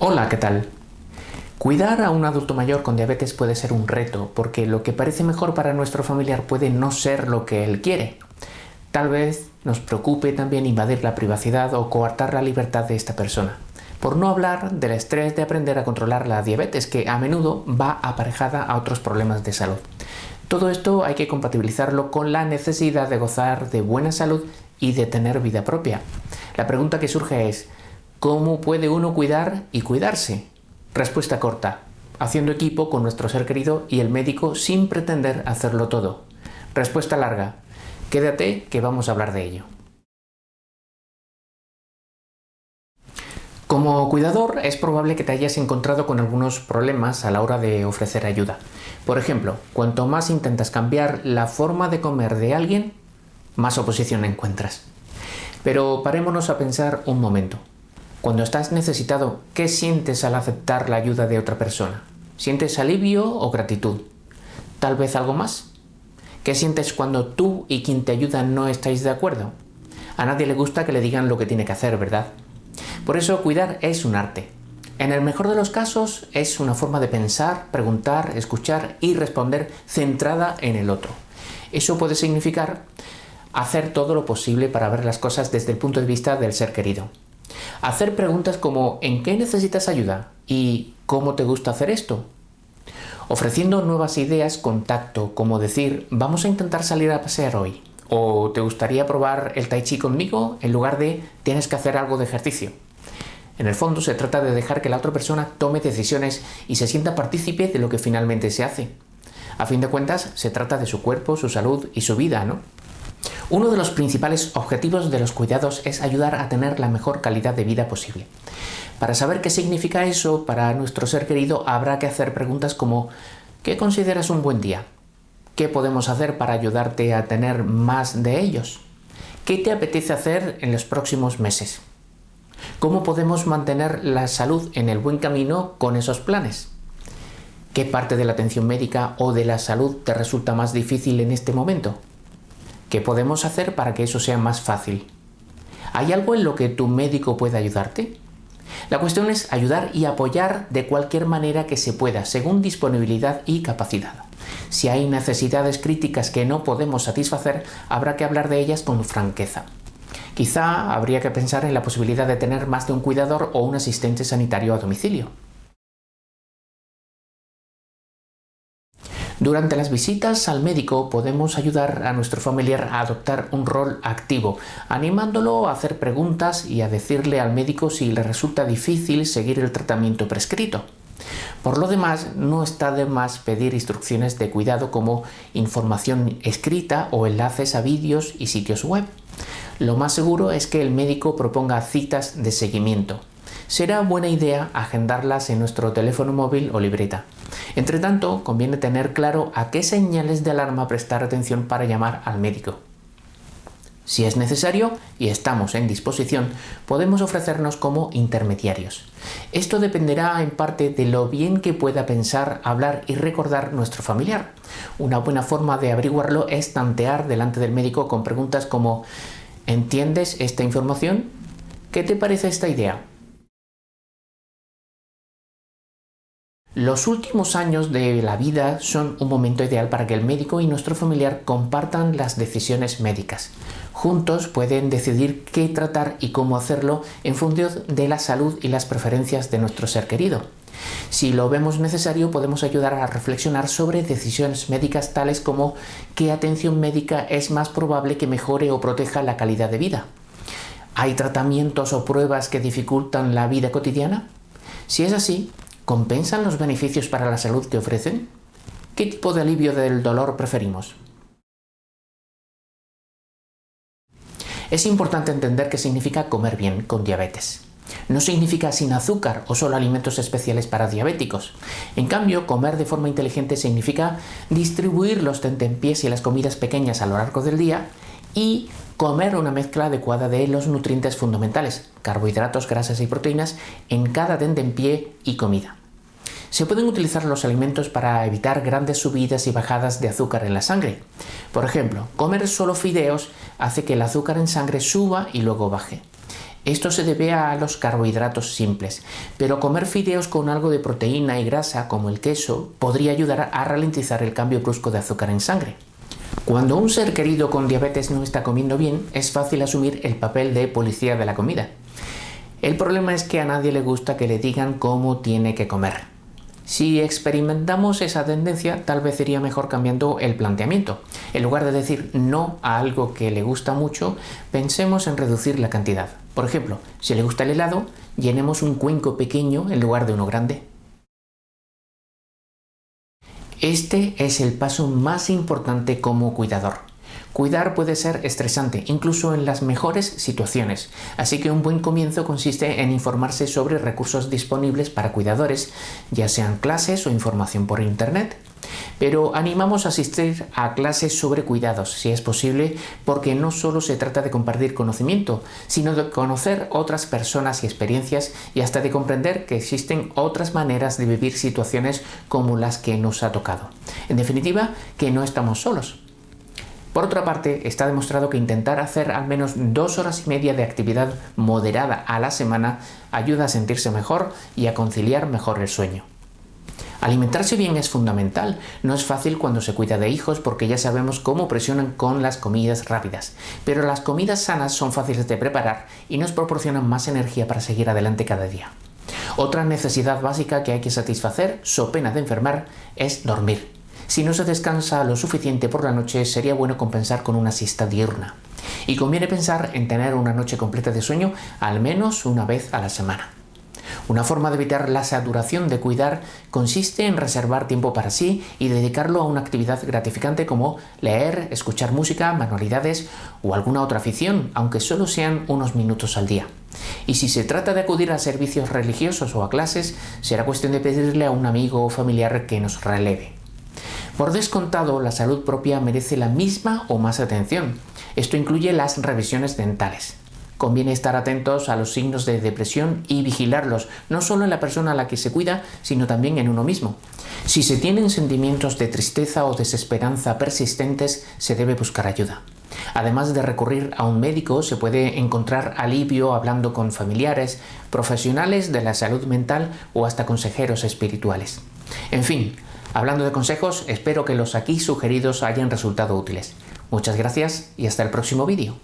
Hola, ¿qué tal? Cuidar a un adulto mayor con diabetes puede ser un reto, porque lo que parece mejor para nuestro familiar puede no ser lo que él quiere. Tal vez nos preocupe también invadir la privacidad o coartar la libertad de esta persona. Por no hablar del estrés de aprender a controlar la diabetes, que a menudo va aparejada a otros problemas de salud. Todo esto hay que compatibilizarlo con la necesidad de gozar de buena salud y de tener vida propia. La pregunta que surge es, ¿cómo puede uno cuidar y cuidarse? Respuesta corta, haciendo equipo con nuestro ser querido y el médico sin pretender hacerlo todo. Respuesta larga, quédate que vamos a hablar de ello. Como cuidador es probable que te hayas encontrado con algunos problemas a la hora de ofrecer ayuda. Por ejemplo, cuanto más intentas cambiar la forma de comer de alguien, más oposición encuentras. Pero parémonos a pensar un momento. Cuando estás necesitado, ¿qué sientes al aceptar la ayuda de otra persona? ¿Sientes alivio o gratitud? ¿Tal vez algo más? ¿Qué sientes cuando tú y quien te ayuda no estáis de acuerdo? A nadie le gusta que le digan lo que tiene que hacer, ¿verdad? Por eso cuidar es un arte. En el mejor de los casos es una forma de pensar, preguntar, escuchar y responder centrada en el otro. Eso puede significar hacer todo lo posible para ver las cosas desde el punto de vista del ser querido. Hacer preguntas como ¿en qué necesitas ayuda? y ¿cómo te gusta hacer esto? Ofreciendo nuevas ideas contacto, como decir ¿vamos a intentar salir a pasear hoy? ¿O te gustaría probar el tai chi conmigo en lugar de tienes que hacer algo de ejercicio? En el fondo se trata de dejar que la otra persona tome decisiones y se sienta partícipe de lo que finalmente se hace. A fin de cuentas, se trata de su cuerpo, su salud y su vida, ¿no? Uno de los principales objetivos de los cuidados es ayudar a tener la mejor calidad de vida posible. Para saber qué significa eso para nuestro ser querido habrá que hacer preguntas como ¿qué consideras un buen día? ¿Qué podemos hacer para ayudarte a tener más de ellos? ¿Qué te apetece hacer en los próximos meses? ¿Cómo podemos mantener la salud en el buen camino con esos planes? ¿Qué parte de la atención médica o de la salud te resulta más difícil en este momento? ¿Qué podemos hacer para que eso sea más fácil? ¿Hay algo en lo que tu médico pueda ayudarte? La cuestión es ayudar y apoyar de cualquier manera que se pueda, según disponibilidad y capacidad. Si hay necesidades críticas que no podemos satisfacer, habrá que hablar de ellas con franqueza. Quizá habría que pensar en la posibilidad de tener más de un cuidador o un asistente sanitario a domicilio. Durante las visitas al médico podemos ayudar a nuestro familiar a adoptar un rol activo, animándolo a hacer preguntas y a decirle al médico si le resulta difícil seguir el tratamiento prescrito. Por lo demás, no está de más pedir instrucciones de cuidado como información escrita o enlaces a vídeos y sitios web. Lo más seguro es que el médico proponga citas de seguimiento. Será buena idea agendarlas en nuestro teléfono móvil o libreta. Entre tanto, conviene tener claro a qué señales de alarma prestar atención para llamar al médico. Si es necesario y estamos en disposición, podemos ofrecernos como intermediarios. Esto dependerá en parte de lo bien que pueda pensar, hablar y recordar nuestro familiar. Una buena forma de averiguarlo es tantear delante del médico con preguntas como ¿Entiendes esta información? ¿Qué te parece esta idea? Los últimos años de la vida son un momento ideal para que el médico y nuestro familiar compartan las decisiones médicas. Juntos pueden decidir qué tratar y cómo hacerlo en función de la salud y las preferencias de nuestro ser querido. Si lo vemos necesario, podemos ayudar a reflexionar sobre decisiones médicas tales como qué atención médica es más probable que mejore o proteja la calidad de vida. ¿Hay tratamientos o pruebas que dificultan la vida cotidiana? Si es así, ¿Compensan los beneficios para la salud que ofrecen? ¿Qué tipo de alivio del dolor preferimos? Es importante entender qué significa comer bien con diabetes. No significa sin azúcar o solo alimentos especiales para diabéticos. En cambio, comer de forma inteligente significa distribuir los tentempiés y las comidas pequeñas a lo largo del día y comer una mezcla adecuada de los nutrientes fundamentales, carbohidratos, grasas y proteínas, en cada pie y comida. Se pueden utilizar los alimentos para evitar grandes subidas y bajadas de azúcar en la sangre. Por ejemplo, comer solo fideos hace que el azúcar en sangre suba y luego baje. Esto se debe a los carbohidratos simples, pero comer fideos con algo de proteína y grasa, como el queso, podría ayudar a ralentizar el cambio brusco de azúcar en sangre. Cuando un ser querido con diabetes no está comiendo bien, es fácil asumir el papel de policía de la comida. El problema es que a nadie le gusta que le digan cómo tiene que comer. Si experimentamos esa tendencia, tal vez sería mejor cambiando el planteamiento. En lugar de decir no a algo que le gusta mucho, pensemos en reducir la cantidad. Por ejemplo, si le gusta el helado, llenemos un cuenco pequeño en lugar de uno grande. Este es el paso más importante como cuidador. Cuidar puede ser estresante, incluso en las mejores situaciones, así que un buen comienzo consiste en informarse sobre recursos disponibles para cuidadores, ya sean clases o información por Internet. Pero animamos a asistir a clases sobre cuidados, si es posible, porque no solo se trata de compartir conocimiento, sino de conocer otras personas y experiencias y hasta de comprender que existen otras maneras de vivir situaciones como las que nos ha tocado. En definitiva, que no estamos solos. Por otra parte, está demostrado que intentar hacer al menos dos horas y media de actividad moderada a la semana ayuda a sentirse mejor y a conciliar mejor el sueño. Alimentarse bien es fundamental. No es fácil cuando se cuida de hijos porque ya sabemos cómo presionan con las comidas rápidas. Pero las comidas sanas son fáciles de preparar y nos proporcionan más energía para seguir adelante cada día. Otra necesidad básica que hay que satisfacer, so pena de enfermar, es dormir. Si no se descansa lo suficiente por la noche, sería bueno compensar con una siesta diurna. Y conviene pensar en tener una noche completa de sueño al menos una vez a la semana. Una forma de evitar la saturación de cuidar consiste en reservar tiempo para sí y dedicarlo a una actividad gratificante como leer, escuchar música, manualidades o alguna otra afición, aunque solo sean unos minutos al día. Y si se trata de acudir a servicios religiosos o a clases, será cuestión de pedirle a un amigo o familiar que nos releve. Por descontado, la salud propia merece la misma o más atención. Esto incluye las revisiones dentales. Conviene estar atentos a los signos de depresión y vigilarlos, no solo en la persona a la que se cuida, sino también en uno mismo. Si se tienen sentimientos de tristeza o desesperanza persistentes, se debe buscar ayuda. Además de recurrir a un médico, se puede encontrar alivio hablando con familiares, profesionales de la salud mental o hasta consejeros espirituales. En fin, Hablando de consejos, espero que los aquí sugeridos hayan resultado útiles. Muchas gracias y hasta el próximo vídeo.